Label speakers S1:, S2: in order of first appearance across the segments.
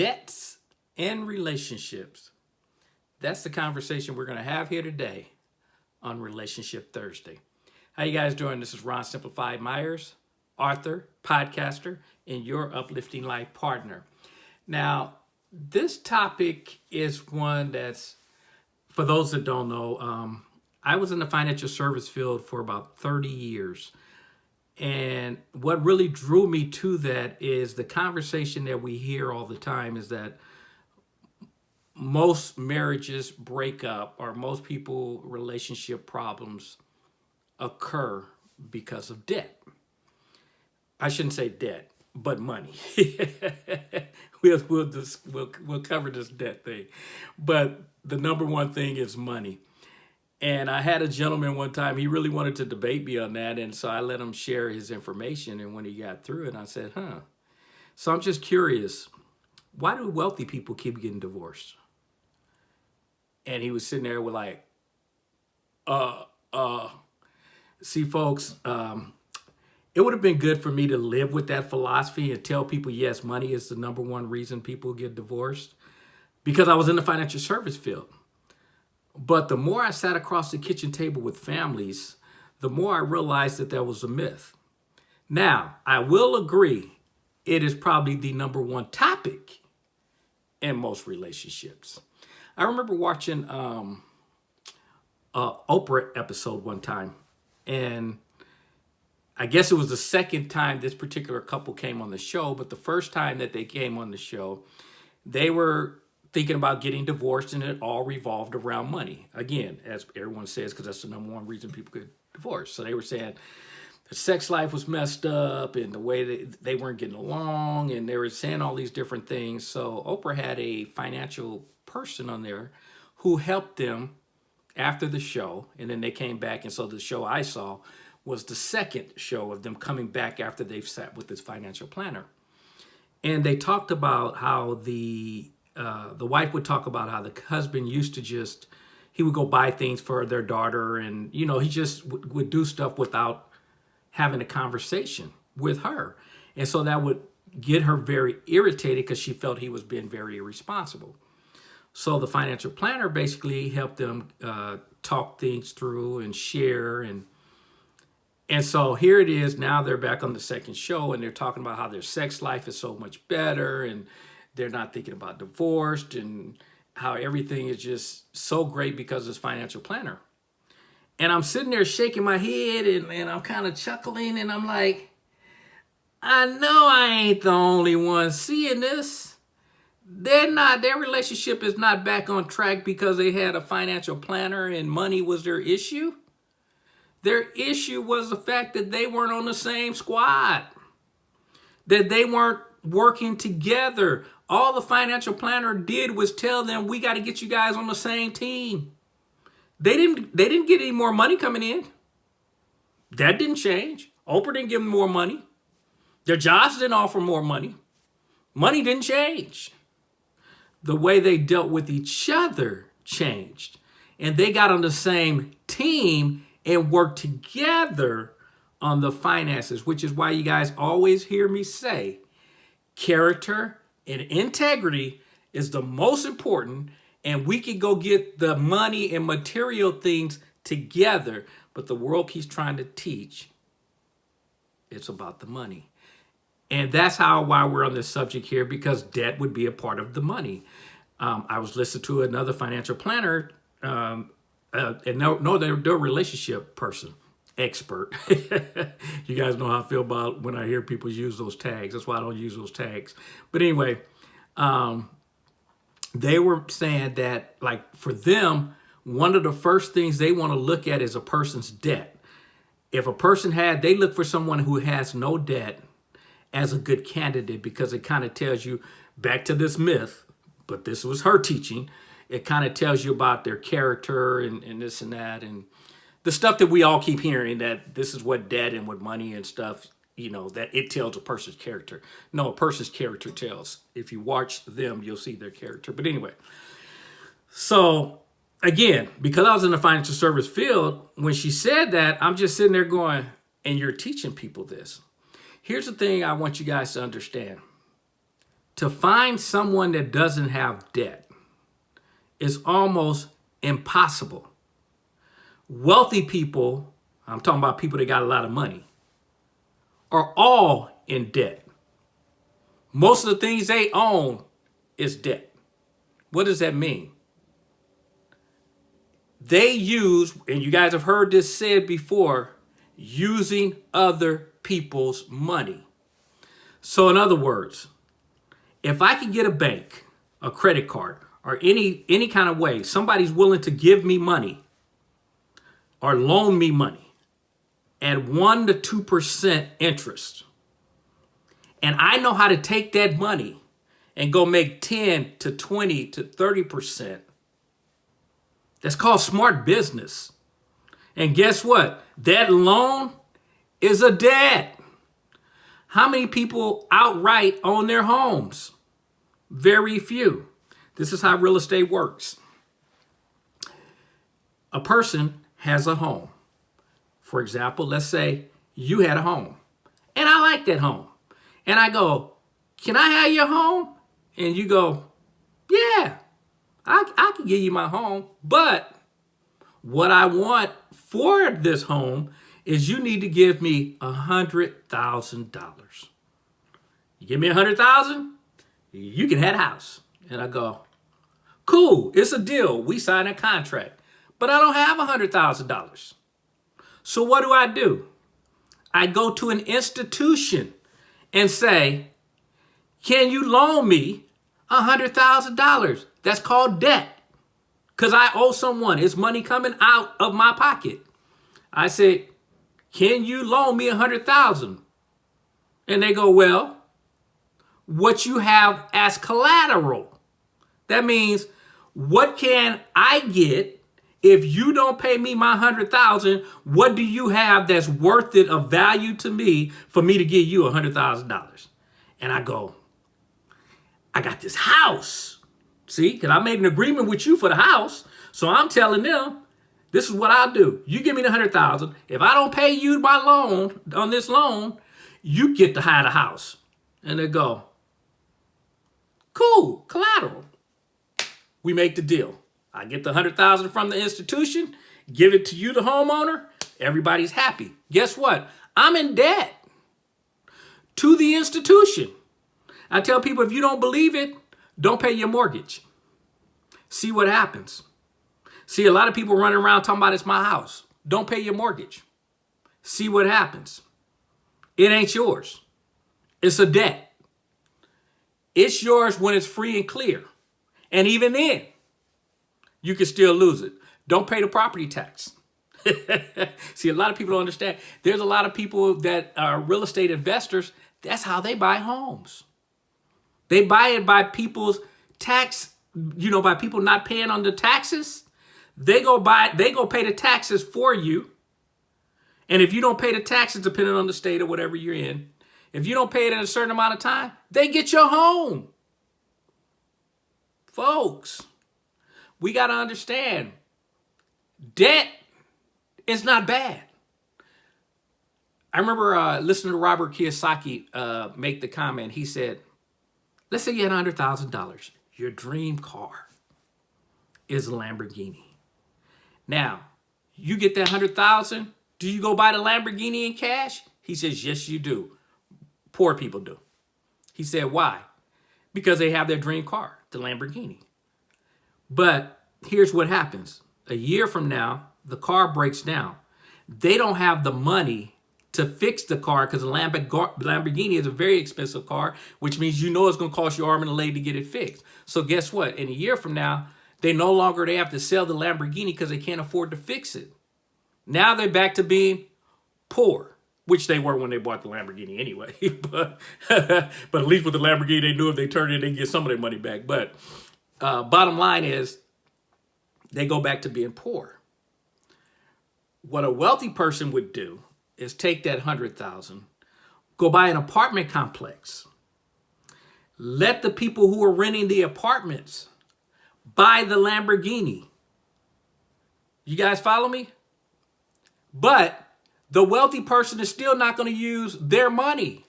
S1: debts and relationships. That's the conversation we're going to have here today on Relationship Thursday. How you guys doing? This is Ron Simplified Myers, author, podcaster, and your uplifting life partner. Now, this topic is one that's, for those that don't know, um, I was in the financial service field for about 30 years. And what really drew me to that is the conversation that we hear all the time is that most marriages break up or most people relationship problems occur because of debt. I shouldn't say debt, but money. we'll, we'll, just, we'll, we'll cover this debt thing. But the number one thing is money. And I had a gentleman one time, he really wanted to debate me on that. And so I let him share his information. And when he got through it, I said, huh. So I'm just curious, why do wealthy people keep getting divorced? And he was sitting there with like, uh, uh, see folks, um, it would have been good for me to live with that philosophy and tell people, yes, money is the number one reason people get divorced because I was in the financial service field. But the more I sat across the kitchen table with families, the more I realized that that was a myth. Now, I will agree, it is probably the number one topic in most relationships. I remember watching um, a Oprah episode one time, and I guess it was the second time this particular couple came on the show, but the first time that they came on the show, they were thinking about getting divorced and it all revolved around money. Again, as everyone says, because that's the number one reason people get divorced. So they were saying the sex life was messed up and the way they, they weren't getting along and they were saying all these different things. So Oprah had a financial person on there who helped them after the show. And then they came back. And so the show I saw was the second show of them coming back after they've sat with this financial planner. And they talked about how the uh, the wife would talk about how the husband used to just, he would go buy things for their daughter and, you know, he just would do stuff without having a conversation with her. And so that would get her very irritated because she felt he was being very irresponsible. So the financial planner basically helped them uh, talk things through and share and and so here it is. Now they're back on the second show and they're talking about how their sex life is so much better and they're not thinking about divorced and how everything is just so great because this financial planner. And I'm sitting there shaking my head and, and I'm kind of chuckling and I'm like, I know I ain't the only one seeing this. They're not, their relationship is not back on track because they had a financial planner and money was their issue. Their issue was the fact that they weren't on the same squad, that they weren't working together. All the financial planner did was tell them, we got to get you guys on the same team. They didn't, they didn't get any more money coming in. That didn't change. Oprah didn't give them more money. Their jobs didn't offer more money. Money didn't change. The way they dealt with each other changed. And they got on the same team and worked together on the finances, which is why you guys always hear me say, character and integrity is the most important and we can go get the money and material things together but the world keeps trying to teach it's about the money. And that's how why we're on this subject here because debt would be a part of the money. Um, i was listening to another financial planner um, uh, and no no they're, they're a relationship person expert. you guys know how I feel about when I hear people use those tags. That's why I don't use those tags. But anyway, um, they were saying that like for them, one of the first things they want to look at is a person's debt. If a person had, they look for someone who has no debt as a good candidate because it kind of tells you back to this myth, but this was her teaching. It kind of tells you about their character and, and this and that. And the stuff that we all keep hearing that this is what debt and what money and stuff, you know, that it tells a person's character. No, a person's character tells. If you watch them, you'll see their character. But anyway, so again, because I was in the financial service field, when she said that, I'm just sitting there going, and you're teaching people this. Here's the thing I want you guys to understand. to find someone that doesn't have debt is almost impossible. Wealthy people, I'm talking about people that got a lot of money, are all in debt. Most of the things they own is debt. What does that mean? They use, and you guys have heard this said before, using other people's money. So in other words, if I can get a bank, a credit card, or any any kind of way, somebody's willing to give me money or loan me money at 1 to 2% interest. And I know how to take that money and go make 10 to 20 to 30%. That's called smart business. And guess what? That loan is a debt. How many people outright own their homes? Very few. This is how real estate works. A person has a home. For example, let's say you had a home and I like that home. And I go, can I have your home? And you go, yeah, I, I can give you my home. But what I want for this home is you need to give me a hundred thousand dollars. You give me a hundred thousand, you can have a house. And I go, cool, it's a deal. We sign a contract, but I don't have a hundred thousand dollars. So what do I do? I go to an institution and say, can you loan me a hundred thousand dollars? That's called debt. Cause I owe someone. It's money coming out of my pocket. I say, can you loan me a hundred thousand? And they go, well, what you have as collateral. That means what can I get if you don't pay me my hundred thousand? What do you have that's worth it of value to me for me to give you a hundred thousand dollars? And I go, I got this house. See, because I made an agreement with you for the house. So I'm telling them, this is what I'll do. You give me the hundred thousand. If I don't pay you my loan on this loan, you get to hire the house. And they go, cool, collateral. We make the deal. I get the hundred thousand from the institution, give it to you, the homeowner. Everybody's happy. Guess what? I'm in debt to the institution. I tell people if you don't believe it, don't pay your mortgage. See what happens. See, a lot of people running around talking about it's my house. Don't pay your mortgage. See what happens. It ain't yours. It's a debt. It's yours when it's free and clear. And even then, you can still lose it. Don't pay the property tax. See, a lot of people don't understand. There's a lot of people that are real estate investors. That's how they buy homes. They buy it by people's tax, you know, by people not paying on the taxes. They go buy, they go pay the taxes for you. And if you don't pay the taxes, depending on the state or whatever you're in, if you don't pay it in a certain amount of time, they get your home. Folks, we got to understand debt is not bad. I remember uh, listening to Robert Kiyosaki uh, make the comment. He said, let's say you had $100,000. Your dream car is a Lamborghini. Now, you get that 100,000, do you go buy the Lamborghini in cash? He says, yes, you do. Poor people do. He said, why? Because they have their dream car, the Lamborghini. But here's what happens. A year from now, the car breaks down. They don't have the money to fix the car because the Lamborghini is a very expensive car, which means you know it's going to cost you arm and a leg to get it fixed. So guess what? In a year from now, they no longer they have to sell the Lamborghini because they can't afford to fix it. Now they're back to being poor, which they were when they bought the Lamborghini anyway. but but at least with the Lamborghini, they knew if they turned it, they'd get some of their money back. But uh, bottom line is, they go back to being poor. What a wealthy person would do is take that hundred thousand, go buy an apartment complex. Let the people who are renting the apartments buy the Lamborghini. You guys follow me? But the wealthy person is still not going to use their money.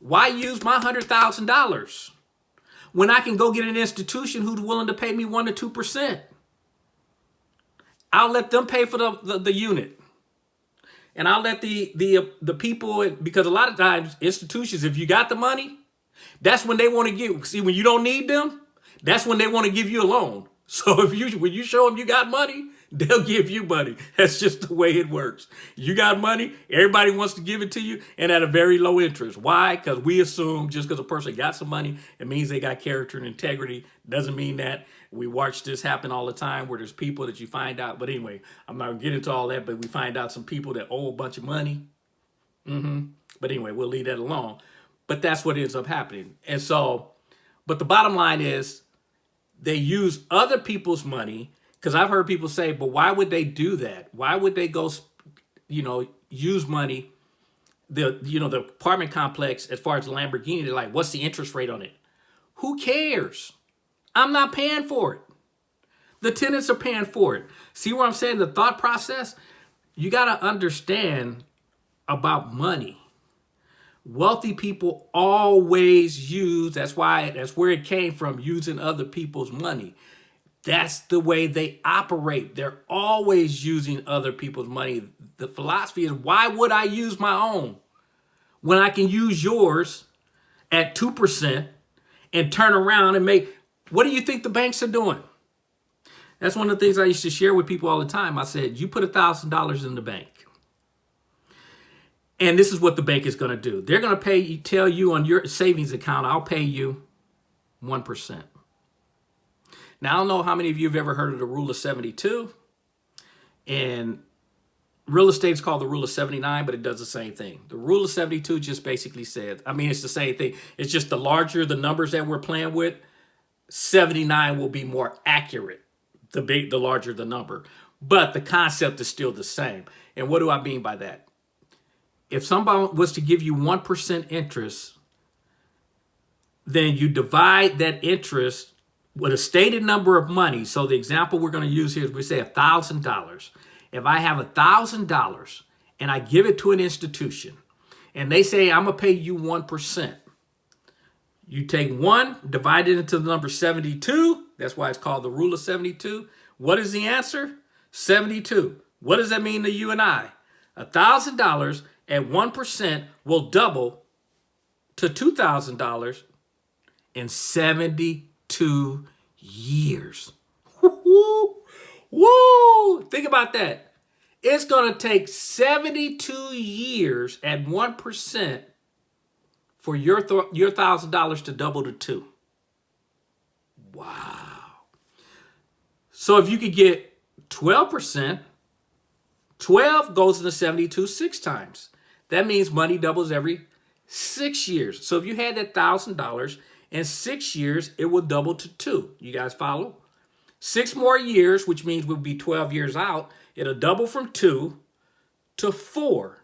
S1: Why use my $100,000? When I can go get an institution who's willing to pay me 1% to 2%. I'll let them pay for the, the, the unit. And I'll let the, the, the people, because a lot of times institutions, if you got the money, that's when they want to give. See, when you don't need them, that's when they want to give you a loan. So if you when you show them you got money, they'll give you money. That's just the way it works. You got money, everybody wants to give it to you, and at a very low interest. Why? Because we assume just because a person got some money, it means they got character and integrity. Doesn't mean that. We watch this happen all the time where there's people that you find out. But anyway, I'm not going to get into all that, but we find out some people that owe a bunch of money. Mm -hmm. But anyway, we'll leave that alone. But that's what ends up happening. And so, but the bottom line is they use other people's money because I've heard people say, but why would they do that? Why would they go, you know, use money, the, you know, the apartment complex as far as the Lamborghini, they're like, what's the interest rate on it? Who cares? I'm not paying for it. The tenants are paying for it. See what I'm saying? The thought process, you got to understand about money wealthy people always use that's why that's where it came from using other people's money that's the way they operate they're always using other people's money the philosophy is why would i use my own when i can use yours at 2% and turn around and make what do you think the banks are doing that's one of the things i used to share with people all the time i said you put a thousand dollars in the bank and this is what the bank is going to do. They're going to pay tell you on your savings account, I'll pay you 1%. Now, I don't know how many of you have ever heard of the rule of 72. And real estate is called the rule of 79, but it does the same thing. The rule of 72 just basically says, I mean, it's the same thing. It's just the larger the numbers that we're playing with, 79 will be more accurate, the big, the larger the number. But the concept is still the same. And what do I mean by that? if somebody was to give you 1% interest, then you divide that interest with a stated number of money. So the example we're going to use here is we say $1,000. If I have $1,000 and I give it to an institution and they say, I'm going to pay you 1%. You take one, divide it into the number 72. That's why it's called the rule of 72. What is the answer? 72. What does that mean to you and I? $1,000 at 1% will double to $2,000 in 72 years. Woo! Think about that. It's going to take 72 years at 1% for your, your $1,000 to double to 2. Wow. So if you could get 12%, 12 goes into 72 six times. That means money doubles every six years. So if you had that $1,000 in six years, it will double to two. You guys follow? Six more years, which means we'll be 12 years out, it'll double from two to four.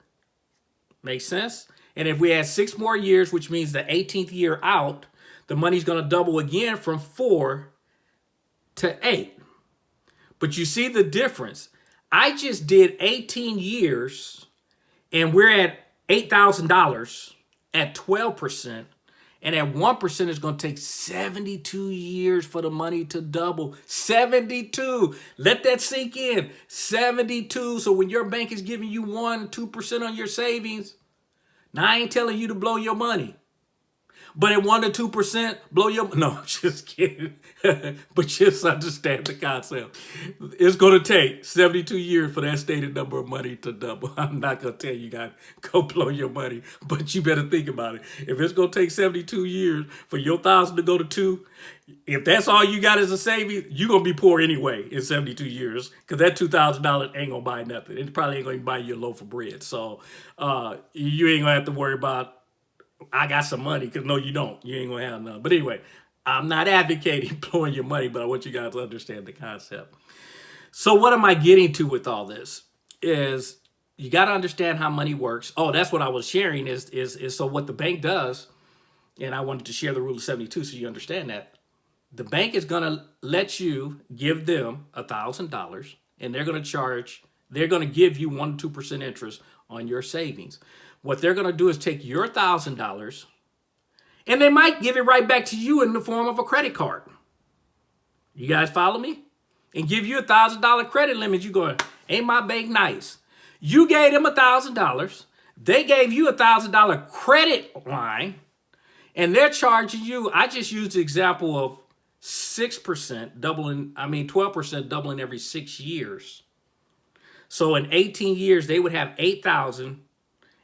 S1: Make sense? And if we add six more years, which means the 18th year out, the money's going to double again from four to eight. But you see the difference. I just did 18 years and we're at $8,000 at 12%. And at 1%, it's going to take 72 years for the money to double. 72. Let that sink in. 72. So when your bank is giving you 1, 2% on your savings, now I ain't telling you to blow your money. But at 1 to 2%, blow your... No, just kidding. but just understand the concept. It's going to take 72 years for that stated number of money to double. I'm not going to tell you guys, go blow your money. But you better think about it. If it's going to take 72 years for your thousand to go to two, if that's all you got as a savings, you're going to be poor anyway in 72 years because that $2,000 ain't going to buy nothing. It probably ain't going to buy you a loaf of bread. So uh, you ain't going to have to worry about I got some money because no, you don't. You ain't gonna have none. But anyway, I'm not advocating blowing your money, but I want you guys to understand the concept. So what am I getting to with all this? Is you got to understand how money works. Oh, that's what I was sharing is, is, is so what the bank does, and I wanted to share the rule of 72 so you understand that. The bank is going to let you give them a $1,000 and they're going to charge, they're going to give you 1 to 2% interest on your savings. What they're going to do is take your $1,000 And they might give it right back to you in the form of a credit card. You guys follow me? And give you a $1,000 credit limit. You going, ain't my bank nice? You gave them a $1,000. They gave you a $1,000 credit line. And they're charging you, I just used the example of 6% doubling, I mean 12% doubling every six years. So in 18 years, they would have 8,000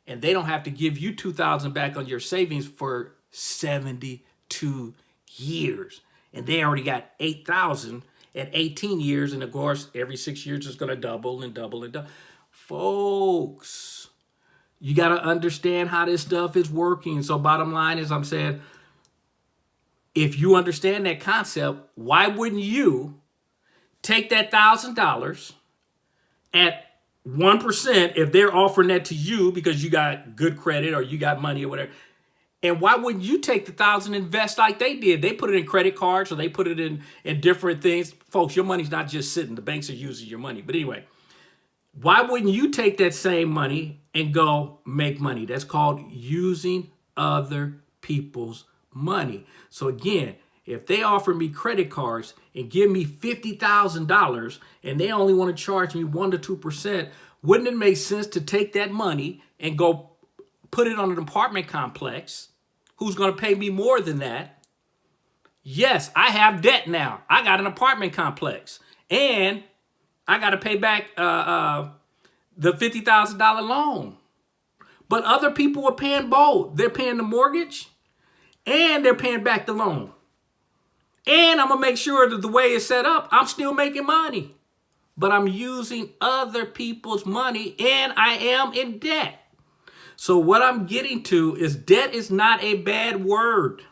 S1: and they don't have to give you 2,000 back on your savings for 72 years. And they already got 8,000 at 18 years. And of course, every six years is going to double and double and double. Folks, you got to understand how this stuff is working. So bottom line is I'm saying, if you understand that concept, why wouldn't you take that $1,000 at 1% if they're offering that to you because you got good credit or you got money or whatever. And why wouldn't you take the thousand and invest like they did? They put it in credit cards or they put it in, in different things. Folks, your money's not just sitting. The banks are using your money. But anyway, why wouldn't you take that same money and go make money? That's called using other people's money. So again, if they offer me credit cards and give me $50,000 and they only want to charge me 1% to 2%, wouldn't it make sense to take that money and go put it on an apartment complex who's going to pay me more than that? Yes, I have debt now. I got an apartment complex and I got to pay back uh, uh, the $50,000 loan. But other people are paying both. They're paying the mortgage and they're paying back the loan. And I'm going to make sure that the way it's set up, I'm still making money. But I'm using other people's money and I am in debt. So what I'm getting to is debt is not a bad word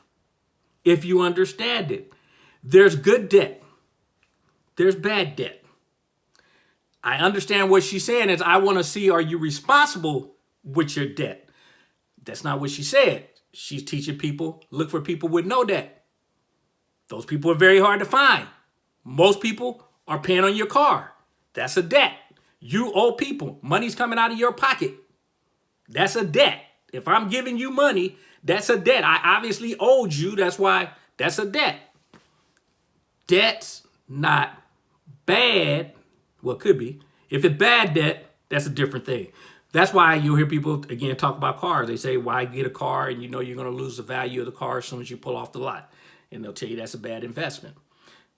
S1: if you understand it. There's good debt. There's bad debt. I understand what she's saying is I want to see are you responsible with your debt. That's not what she said. She's teaching people look for people with no debt. Those people are very hard to find. Most people are paying on your car. That's a debt. You owe people. Money's coming out of your pocket. That's a debt. If I'm giving you money, that's a debt. I obviously owed you. That's why that's a debt. Debt's not bad. Well, could be. If it's bad debt, that's a different thing. That's why you'll hear people, again, talk about cars. They say, why get a car and you know you're going to lose the value of the car as soon as you pull off the lot and they'll tell you that's a bad investment.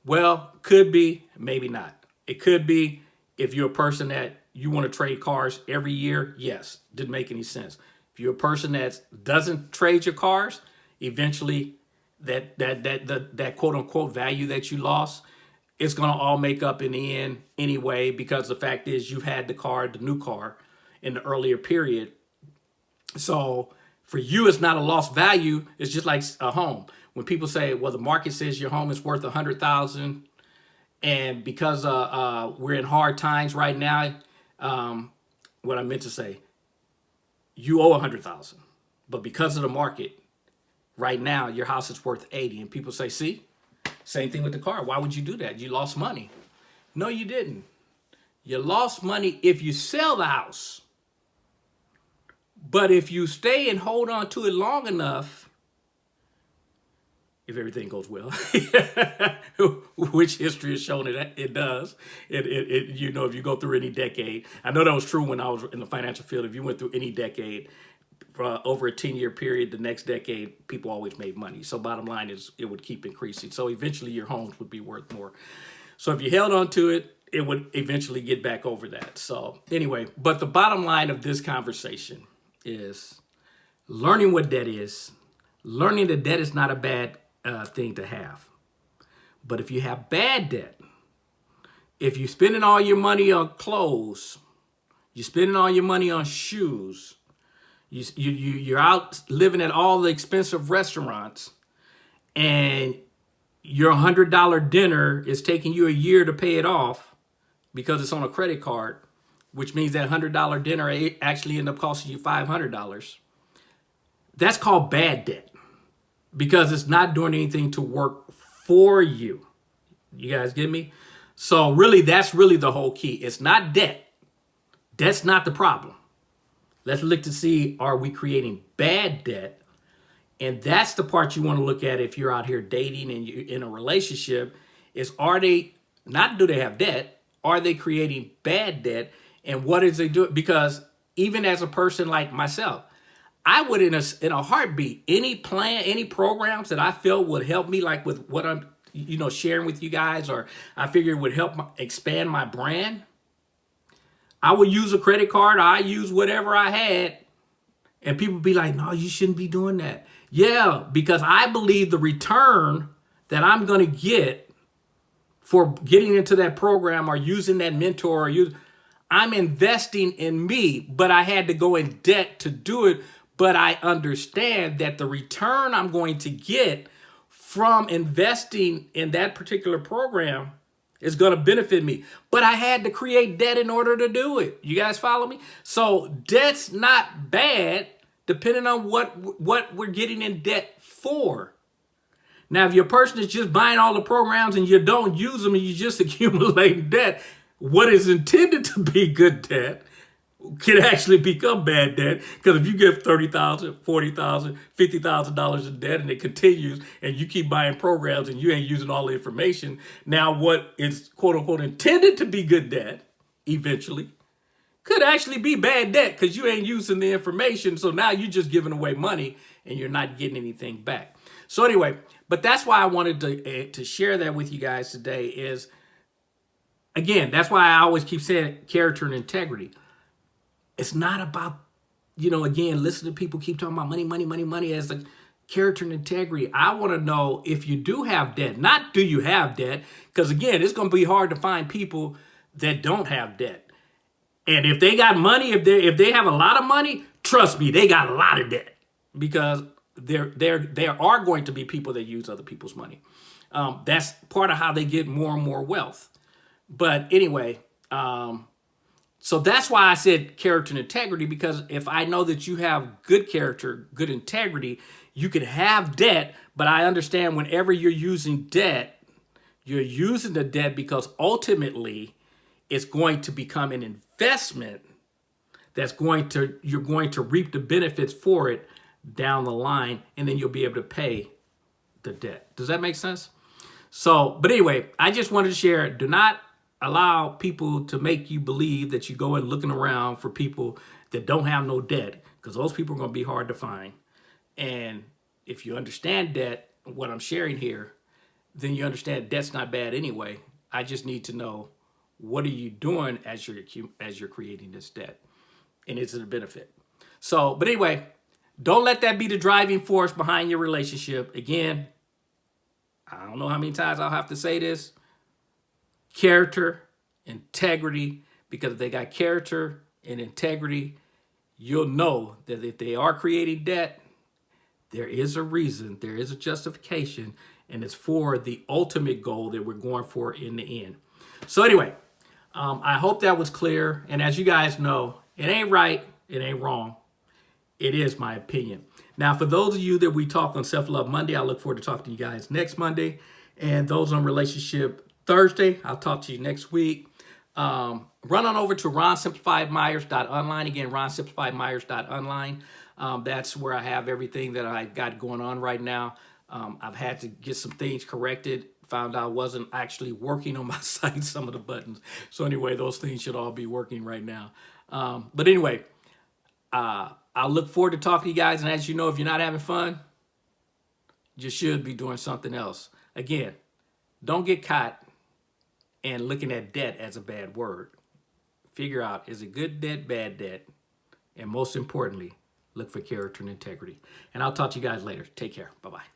S1: Well, could be, maybe not. It could be if you're a person that you want to trade cars every year, yes, didn't make any sense. If you're a person that doesn't trade your cars, eventually that that that that, that quote unquote value that you lost, it's gonna all make up in the end anyway, because the fact is you've had the car, the new car, in the earlier period. So for you, it's not a lost value. It's just like a home. When people say, well, the market says your home is worth a hundred thousand, and because uh, uh, we're in hard times right now, um, what I meant to say, you owe a hundred thousand, but because of the market, right now your house is worth 80 and people say see same thing with the car. Why would you do that? You lost money. No you didn't. You lost money if you sell the house but if you stay and hold on to it long enough if everything goes well, which history has shown it it does. It, it, it, you know, if you go through any decade, I know that was true when I was in the financial field. If you went through any decade, uh, over a 10 year period, the next decade, people always made money. So bottom line is it would keep increasing. So eventually your homes would be worth more. So if you held on to it, it would eventually get back over that. So anyway, but the bottom line of this conversation is learning what debt is, learning that debt is not a bad uh, thing to have. But if you have bad debt, if you're spending all your money on clothes, you're spending all your money on shoes, you, you, you, you're out living at all the expensive restaurants, and your $100 dinner is taking you a year to pay it off because it's on a credit card, which means that $100 dinner actually end up costing you $500. That's called bad debt because it's not doing anything to work for you. You guys get me? So really, that's really the whole key. It's not debt. Debt's not the problem. Let's look to see, are we creating bad debt? And that's the part you want to look at if you're out here dating and you're in a relationship is are they not do they have debt? Are they creating bad debt? And what is they doing? Because even as a person like myself, I would in a in a heartbeat any plan, any programs that I feel would help me, like with what I'm you know sharing with you guys, or I figure would help expand my brand. I would use a credit card. I use whatever I had, and people be like, "No, you shouldn't be doing that." Yeah, because I believe the return that I'm going to get for getting into that program or using that mentor or use, I'm investing in me, but I had to go in debt to do it. But I understand that the return I'm going to get from investing in that particular program is going to benefit me. But I had to create debt in order to do it. You guys follow me? So debt's not bad depending on what what we're getting in debt for. Now, if your person is just buying all the programs and you don't use them and you just accumulate debt, what is intended to be good debt can actually become bad debt because if you give $30,000, $40,000, $50,000 in debt and it continues and you keep buying programs and you ain't using all the information, now what is quote unquote intended to be good debt eventually could actually be bad debt because you ain't using the information. So now you're just giving away money and you're not getting anything back. So anyway, but that's why I wanted to, uh, to share that with you guys today is, again, that's why I always keep saying character and integrity. It's not about, you know, again, listen to people keep talking about money, money, money, money as the character and integrity. I want to know if you do have debt, not do you have debt, because again, it's going to be hard to find people that don't have debt. And if they got money, if they if they have a lot of money, trust me, they got a lot of debt because there there there are going to be people that use other people's money. Um, that's part of how they get more and more wealth. But anyway, um, so that's why I said character and integrity because if I know that you have good character, good integrity, you could have debt, but I understand whenever you're using debt, you're using the debt because ultimately it's going to become an investment that's going to, you're going to reap the benefits for it down the line, and then you'll be able to pay the debt. Does that make sense? So, but anyway, I just wanted to share, do not allow people to make you believe that you go and looking around for people that don't have no debt, because those people are going to be hard to find. And if you understand debt, what I'm sharing here, then you understand debt's not bad anyway. I just need to know what are you doing as you're as you're creating this debt and is it a benefit so but anyway don't let that be the driving force behind your relationship again i don't know how many times i'll have to say this character integrity because if they got character and integrity you'll know that if they are creating debt there is a reason there is a justification and it's for the ultimate goal that we're going for in the end so anyway um, I hope that was clear. And as you guys know, it ain't right, it ain't wrong. It is my opinion. Now, for those of you that we talk on Self-Love Monday, I look forward to talking to you guys next Monday. And those on Relationship Thursday, I'll talk to you next week. Um, run on over to ronsimplifiedmyers.online. Again, ronsimplifiedmyers.online. Um, that's where I have everything that I've got going on right now. Um, I've had to get some things corrected found I wasn't actually working on my site, some of the buttons. So anyway, those things should all be working right now. Um, but anyway, uh, I look forward to talking to you guys. And as you know, if you're not having fun, you should be doing something else. Again, don't get caught and looking at debt as a bad word. Figure out, is it good debt, bad debt? And most importantly, look for character and integrity. And I'll talk to you guys later. Take care. Bye-bye.